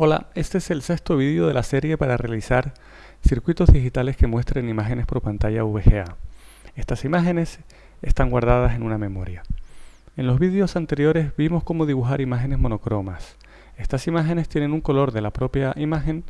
Hola, este es el sexto vídeo de la serie para realizar circuitos digitales que muestren imágenes por pantalla VGA. Estas imágenes están guardadas en una memoria. En los vídeos anteriores vimos cómo dibujar imágenes monocromas. Estas imágenes tienen un color de la propia imagen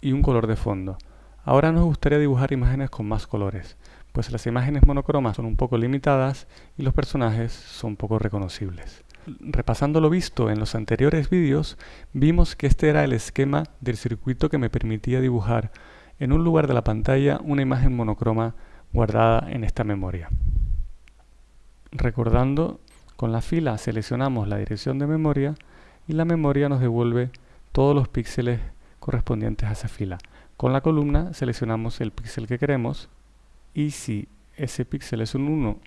y un color de fondo. Ahora nos gustaría dibujar imágenes con más colores, pues las imágenes monocromas son un poco limitadas y los personajes son poco reconocibles repasando lo visto en los anteriores vídeos, vimos que este era el esquema del circuito que me permitía dibujar en un lugar de la pantalla una imagen monocroma guardada en esta memoria. Recordando, con la fila seleccionamos la dirección de memoria y la memoria nos devuelve todos los píxeles correspondientes a esa fila. Con la columna seleccionamos el píxel que queremos y si ese píxel es un 1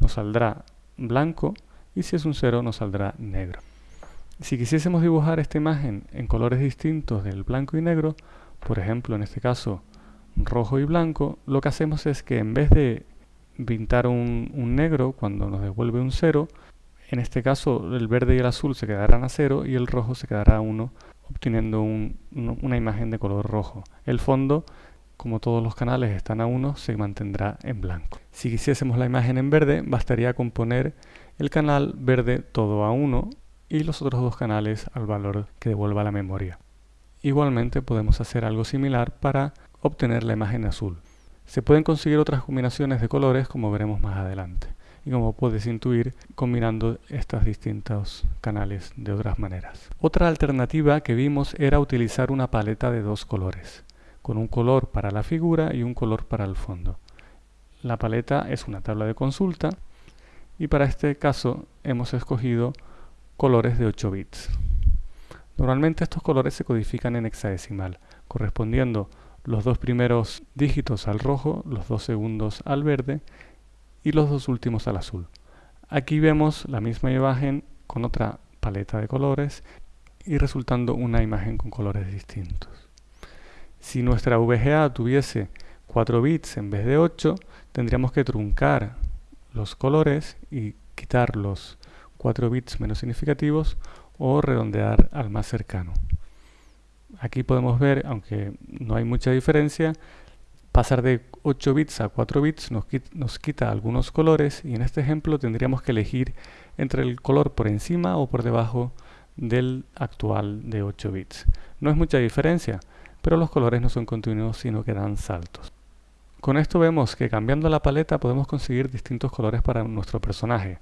nos saldrá blanco y si es un 0 nos saldrá negro. Si quisiésemos dibujar esta imagen en colores distintos del blanco y negro, por ejemplo en este caso rojo y blanco, lo que hacemos es que en vez de pintar un, negro cuando nos devuelve un 0, en este caso el verde y el azul se quedarán a 0 y el rojo se quedará a 1, obteniendo una imagen de color rojo. El fondo, como todos los canales están a 1, se mantendrá en blanco. Si quisiésemos la imagen en verde, bastaría con poner el canal verde todo a 1 y los otros dos canales al valor que devuelva la memoria. Igualmente podemos hacer algo similar para obtener la imagen azul. Se pueden conseguir otras combinaciones de colores como veremos más adelante y como puedes intuir combinando estos distintos canales de otras maneras. Otra alternativa que vimos era utilizar una paleta de dos colores, con un color para la figura y un color para el fondo. La paleta es una tabla de consulta y para este caso hemos escogido colores de 8 bits. Normalmente estos colores se codifican en hexadecimal, correspondiendo los dos primeros dígitos al rojo, los dos segundos al verde y los dos últimos al azul. Aquí vemos la misma imagen con otra paleta de colores y resultando una imagen con colores distintos. Si nuestra VGA tuviese 4 bits en vez de 8, tendríamos que truncar los colores y quitar los 4 bits menos significativos o redondear al más cercano. Aquí podemos ver, aunque no hay mucha diferencia, pasar de 8 bits a 4 bits nos, nos quita algunos colores y en este ejemplo tendríamos que elegir entre el color por encima o por debajo del actual de 8 bits. No es mucha diferencia, pero los colores no son continuos sino que dan saltos. Con esto vemos que cambiando la paleta podemos conseguir distintos colores para nuestro personaje.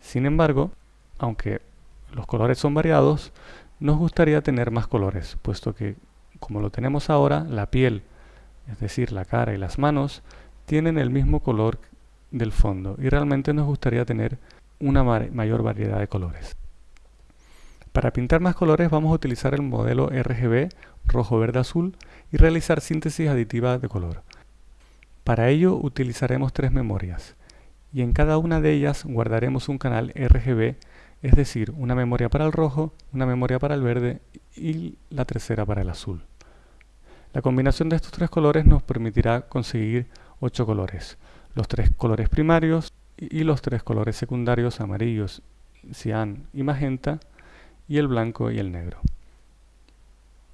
Sin embargo, aunque los colores son variados, nos gustaría tener más colores, puesto que, como lo tenemos ahora, la piel, es decir, la cara y las manos, tienen el mismo color del fondo y realmente nos gustaría tener una mayor variedad de colores. Para pintar más colores vamos a utilizar el modelo RGB rojo, verde, azul y realizar síntesis aditiva de color. Para ello utilizaremos tres memorias y en cada una de ellas guardaremos un canal RGB, es decir, una memoria para el rojo, una memoria para el verde y la tercera para el azul. La combinación de estos tres colores nos permitirá conseguir ocho colores, los tres colores primarios y los tres colores secundarios amarillos, cian y magenta y el blanco y el negro.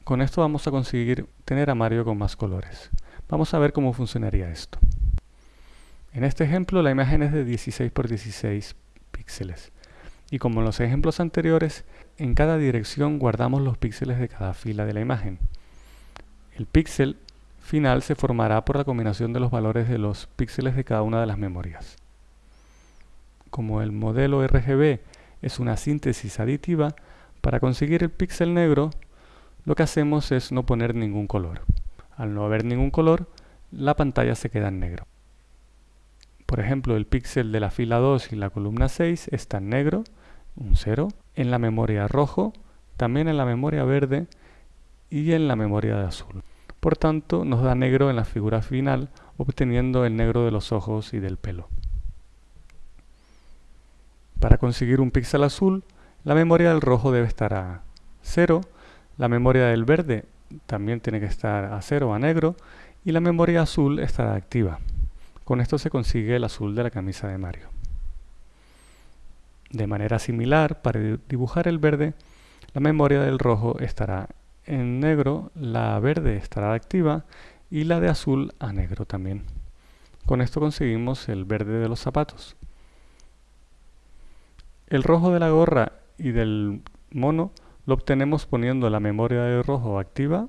Con esto vamos a conseguir tener a Mario con más colores. Vamos a ver cómo funcionaría esto. En este ejemplo la imagen es de 16 por 16 píxeles. Y como en los ejemplos anteriores, en cada dirección guardamos los píxeles de cada fila de la imagen. El píxel final se formará por la combinación de los valores de los píxeles de cada una de las memorias. Como el modelo RGB es una síntesis aditiva, para conseguir el píxel negro, lo que hacemos es no poner ningún color. Al no haber ningún color, la pantalla se queda en negro. Por ejemplo, el píxel de la fila 2 y la columna 6 está en negro, un 0, en la memoria rojo, también en la memoria verde y en la memoria de azul. Por tanto, nos da negro en la figura final, obteniendo el negro de los ojos y del pelo. Para conseguir un píxel azul, la memoria del rojo debe estar a 0, la memoria del verde también tiene que estar a cero a negro y la memoria azul estará activa. Con esto se consigue el azul de la camisa de Mario. De manera similar, para dibujar el verde, la memoria del rojo estará en negro, la verde estará activa y la de azul a negro también. Con esto conseguimos el verde de los zapatos. El rojo de la gorra y del mono lo obtenemos poniendo la memoria de rojo activa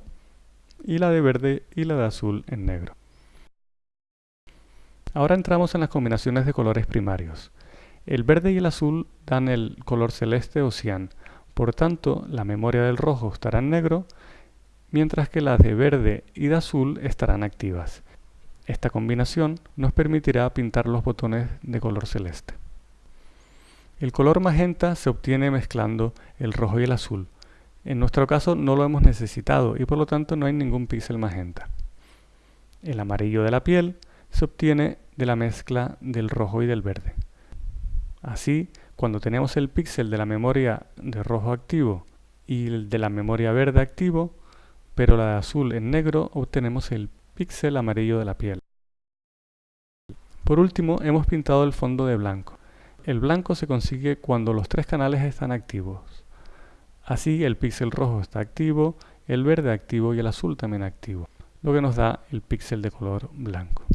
y la de verde y la de azul en negro. Ahora entramos en las combinaciones de colores primarios. El verde y el azul dan el color celeste o cian, por tanto la memoria del rojo estará en negro, mientras que las de verde y de azul estarán activas. Esta combinación nos permitirá pintar los botones de color celeste. El color magenta se obtiene mezclando el rojo y el azul. En nuestro caso no lo hemos necesitado y por lo tanto no hay ningún píxel magenta. El amarillo de la piel se obtiene de la mezcla del rojo y del verde. Así, cuando tenemos el píxel de la memoria de rojo activo y el de la memoria verde activo, pero la de azul en negro, obtenemos el píxel amarillo de la piel. Por último, hemos pintado el fondo de blanco. El blanco se consigue cuando los tres canales están activos. Así, el píxel rojo está activo, el verde activo y el azul también activo, lo que nos da el píxel de color blanco.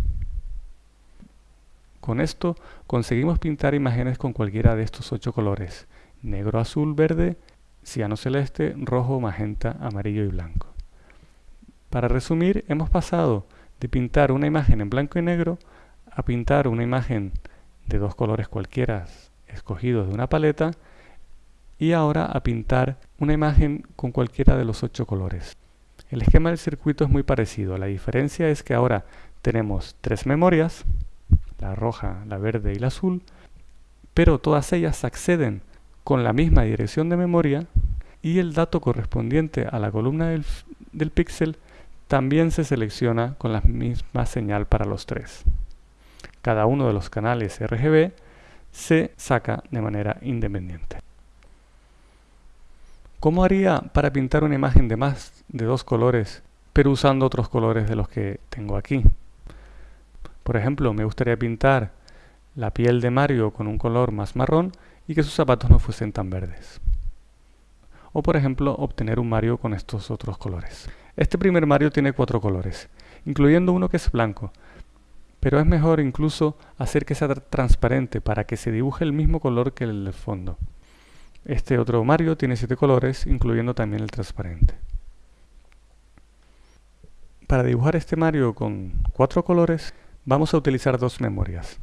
Con esto conseguimos pintar imágenes con cualquiera de estos ocho colores, negro, azul, verde, ciano celeste, rojo, magenta, amarillo y blanco. Para resumir, hemos pasado de pintar una imagen en blanco y negro a pintar una imagen de dos colores cualquiera escogidos de una paleta y ahora a pintar una imagen con cualquiera de los ocho colores. El esquema del circuito es muy parecido, la diferencia es que ahora tenemos tres memorias, la roja, la verde y la azul, pero todas ellas acceden con la misma dirección de memoria y el dato correspondiente a la columna del, del píxel también se selecciona con la misma señal para los tres. Cada uno de los canales RGB se saca de manera independiente. ¿Cómo haría para pintar una imagen de más de dos colores, pero usando otros colores de los que tengo aquí? Por ejemplo, me gustaría pintar la piel de Mario con un color más marrón y que sus zapatos no fuesen tan verdes. O por ejemplo, obtener un Mario con estos otros colores. Este primer Mario tiene cuatro colores, incluyendo uno que es blanco, pero es mejor incluso hacer que sea transparente para que se dibuje el mismo color que el del fondo. Este otro Mario tiene siete colores, incluyendo también el transparente. Para dibujar este Mario con cuatro colores, vamos a utilizar dos memorias.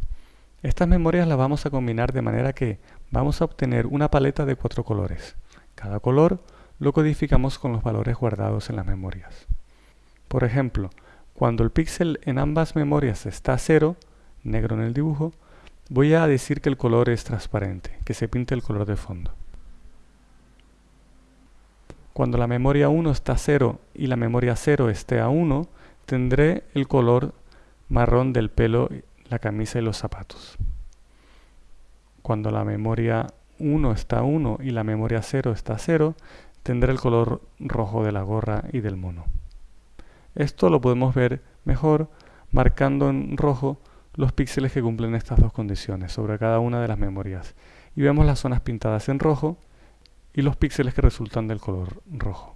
Estas memorias las vamos a combinar de manera que vamos a obtener una paleta de cuatro colores. Cada color lo codificamos con los valores guardados en las memorias. Por ejemplo, cuando el píxel en ambas memorias está a cero, negro en el dibujo, voy a decir que el color es transparente, que se pinte el color de fondo. Cuando la memoria 1 está a 0 y la memoria 0 esté a 1, tendré el color marrón del pelo, la camisa y los zapatos. Cuando la memoria 1 está a 1 y la memoria 0 está a 0, tendrá el color rojo de la gorra y del mono. Esto lo podemos ver mejor marcando en rojo los píxeles que cumplen estas dos condiciones sobre cada una de las memorias. Y vemos las zonas pintadas en rojo y los píxeles que resultan del color rojo.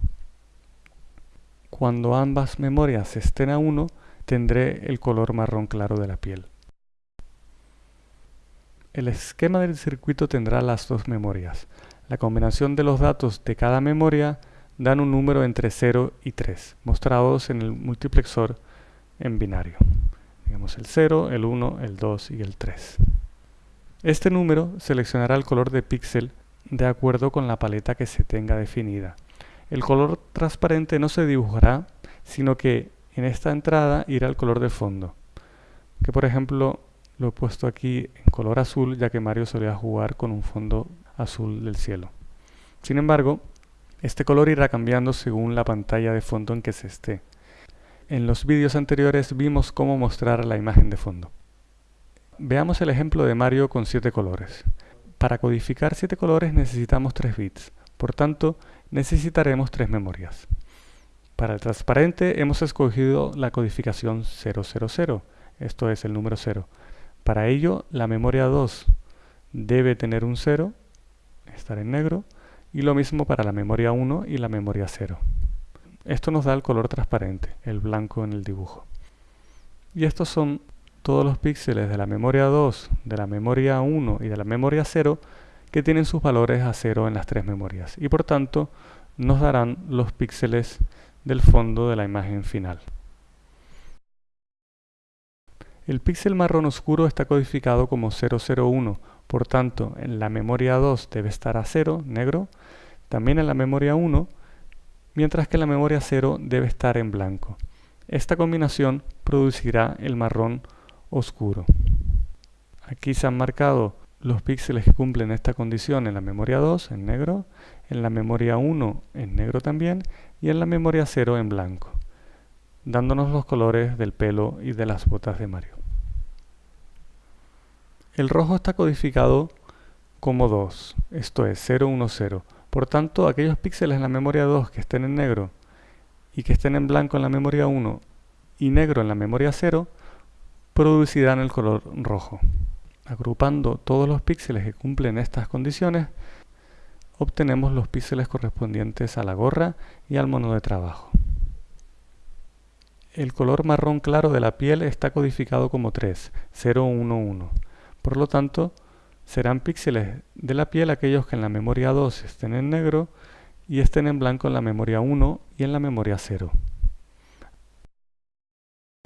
Cuando ambas memorias estén a 1, tendré el color marrón claro de la piel. El esquema del circuito tendrá las dos memorias. La combinación de los datos de cada memoria dan un número entre 0 y 3, mostrados en el multiplexor en binario. Digamos el 0, el 1, el 2 y el 3. Este número seleccionará el color de píxel de acuerdo con la paleta que se tenga definida. El color transparente no se dibujará, sino que en esta entrada irá el color de fondo, que por ejemplo lo he puesto aquí en color azul ya que Mario solía jugar con un fondo azul del cielo. Sin embargo, este color irá cambiando según la pantalla de fondo en que se esté. En los vídeos anteriores vimos cómo mostrar la imagen de fondo. Veamos el ejemplo de Mario con 7 colores. Para codificar 7 colores necesitamos 3 bits, por tanto necesitaremos 3 memorias. Para el transparente hemos escogido la codificación 000, esto es el número 0. Para ello, la memoria 2 debe tener un 0, estar en negro, y lo mismo para la memoria 1 y la memoria 0. Esto nos da el color transparente, el blanco en el dibujo. Y estos son todos los píxeles de la memoria 2, de la memoria 1 y de la memoria 0 que tienen sus valores a 0 en las tres memorias y por tanto nos darán los píxeles del fondo de la imagen final. El píxel marrón oscuro está codificado como 001, por tanto en la memoria 2 debe estar a 0, negro, también en la memoria 1, mientras que en la memoria 0 debe estar en blanco. Esta combinación producirá el marrón oscuro. Aquí se han marcado los píxeles que cumplen esta condición en la memoria 2 en negro, en la memoria 1 en negro también y en la memoria 0 en blanco, dándonos los colores del pelo y de las botas de Mario. El rojo está codificado como 2, esto es 010. Por tanto, aquellos píxeles en la memoria 2 que estén en negro y que estén en blanco en la memoria 1 y negro en la memoria 0 producirán el color rojo. Agrupando todos los píxeles que cumplen estas condiciones, obtenemos los píxeles correspondientes a la gorra y al mono de trabajo. El color marrón claro de la piel está codificado como 3, 0, 1, 1. Por lo tanto, serán píxeles de la piel aquellos que en la memoria 2 estén en negro y estén en blanco en la memoria 1 y en la memoria 0.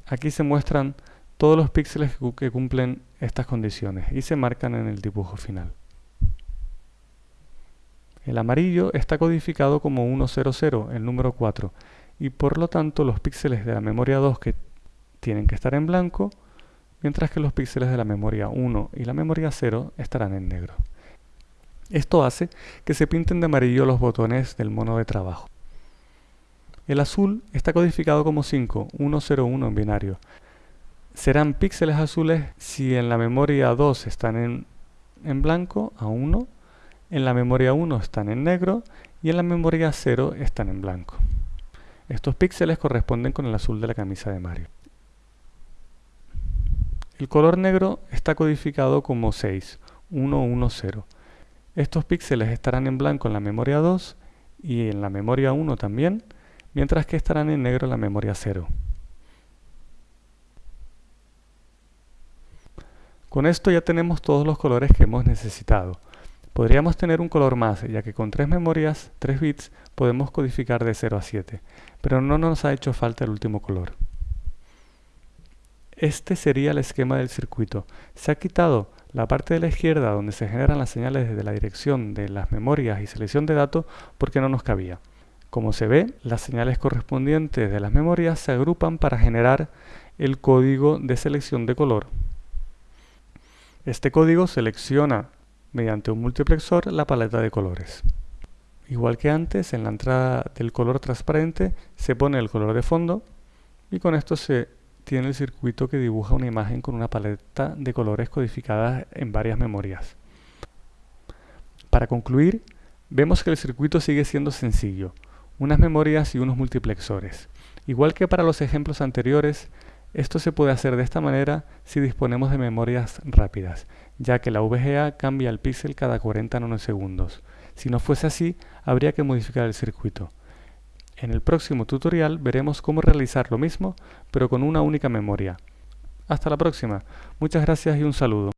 Aquí se muestran todos los píxeles que cumplen estas condiciones y se marcan en el dibujo final. El amarillo está codificado como 100, el número 4, y por lo tanto los píxeles de la memoria 2 que tienen que estar en blanco, mientras que los píxeles de la memoria 1 y la memoria 0 estarán en negro. Esto hace que se pinten de amarillo los botones del mono de trabajo. El azul está codificado como 5, 101 en binario, serán píxeles azules si en la memoria 2 están en, en blanco a 1, en la memoria 1 están en negro y en la memoria 0 están en blanco. Estos píxeles corresponden con el azul de la camisa de Mario. El color negro está codificado como 6, 110. Estos píxeles estarán en blanco en la memoria 2 y en la memoria 1 también, mientras que estarán en negro en la memoria 0. Con esto ya tenemos todos los colores que hemos necesitado. Podríamos tener un color más, ya que con tres memorias, 3 bits, podemos codificar de 0 a 7, pero no nos ha hecho falta el último color. Este sería el esquema del circuito. Se ha quitado la parte de la izquierda donde se generan las señales desde la dirección de las memorias y selección de datos porque no nos cabía. Como se ve, las señales correspondientes de las memorias se agrupan para generar el código de selección de color. Este código selecciona mediante un multiplexor la paleta de colores. Igual que antes, en la entrada del color transparente se pone el color de fondo y con esto se tiene el circuito que dibuja una imagen con una paleta de colores codificadas en varias memorias. Para concluir, vemos que el circuito sigue siendo sencillo, unas memorias y unos multiplexores. Igual que para los ejemplos anteriores, esto se puede hacer de esta manera si disponemos de memorias rápidas, ya que la VGA cambia el píxel cada 40 nanosegundos. Si no fuese así, habría que modificar el circuito. En el próximo tutorial veremos cómo realizar lo mismo, pero con una única memoria. Hasta la próxima. Muchas gracias y un saludo.